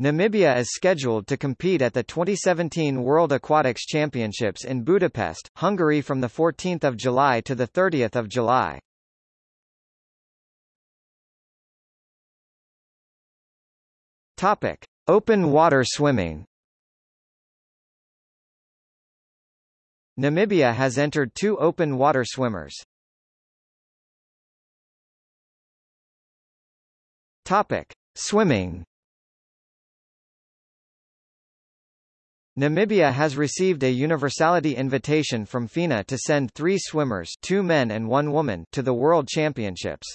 Namibia is scheduled to compete at the 2017 World Aquatics Championships in Budapest, Hungary from 14 July to 30 July. Topic. Open water swimming Namibia has entered two open water swimmers. Topic. Swimming Namibia has received a universality invitation from FINA to send three swimmers two men and one woman to the World Championships.